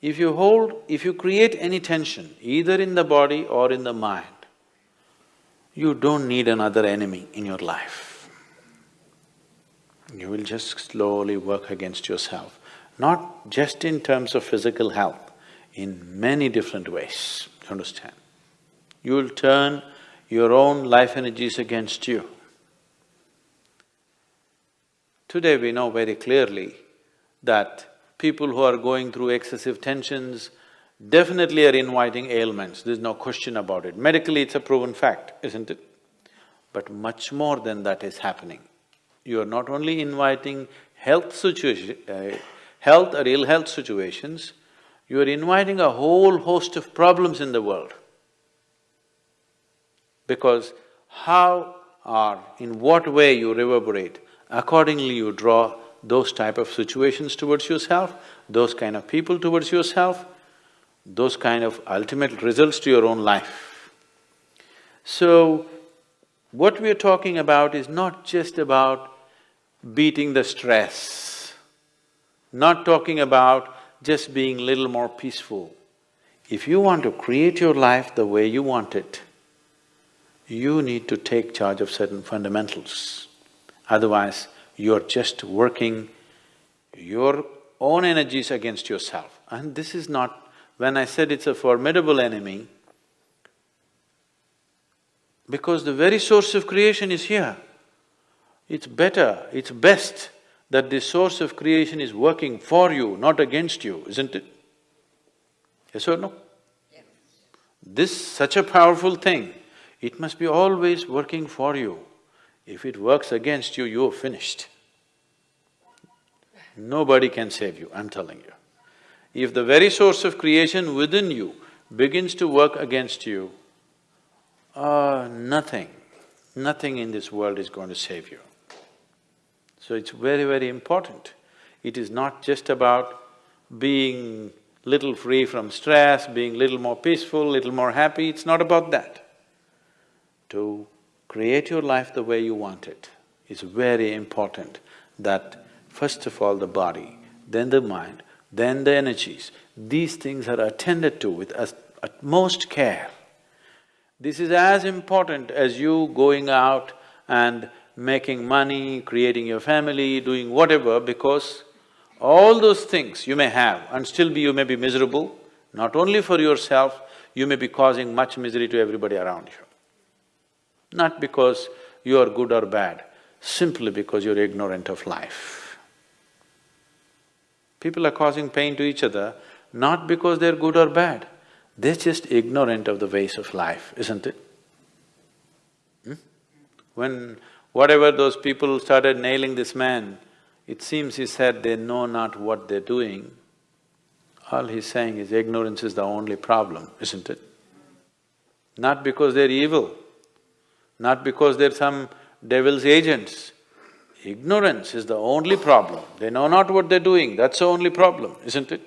If you hold… if you create any tension, either in the body or in the mind, you don't need another enemy in your life. You will just slowly work against yourself, not just in terms of physical health, in many different ways, you understand? You will turn your own life energies against you. Today we know very clearly that people who are going through excessive tensions definitely are inviting ailments, there's no question about it. Medically, it's a proven fact, isn't it? But much more than that is happening. You are not only inviting health situation… Uh, health or ill health situations, you are inviting a whole host of problems in the world. Because how or in what way you reverberate, accordingly you draw those type of situations towards yourself, those kind of people towards yourself, those kind of ultimate results to your own life. So, what we're talking about is not just about beating the stress, not talking about just being little more peaceful. If you want to create your life the way you want it, you need to take charge of certain fundamentals. Otherwise, you're just working your own energies against yourself. And this is not… when I said it's a formidable enemy, because the very source of creation is here. It's better, it's best that the source of creation is working for you, not against you, isn't it? Yes or no? Yes. This such a powerful thing, it must be always working for you. If it works against you, you're finished. Nobody can save you, I'm telling you. If the very source of creation within you begins to work against you, uh, nothing, nothing in this world is going to save you. So it's very, very important. It is not just about being little free from stress, being little more peaceful, little more happy, it's not about that. To create your life the way you want it, it is very important that first of all the body, then the mind, then the energies, these things are attended to with utmost care. This is as important as you going out and making money, creating your family, doing whatever, because all those things you may have and still be… you may be miserable, not only for yourself, you may be causing much misery to everybody around you. Not because you are good or bad, simply because you're ignorant of life. People are causing pain to each other, not because they're good or bad, they're just ignorant of the ways of life, isn't it? Hmm? When Whatever those people started nailing this man, it seems he said they know not what they're doing. All he's saying is ignorance is the only problem, isn't it? Not because they're evil, not because they're some devil's agents. Ignorance is the only problem. They know not what they're doing, that's the only problem, isn't it?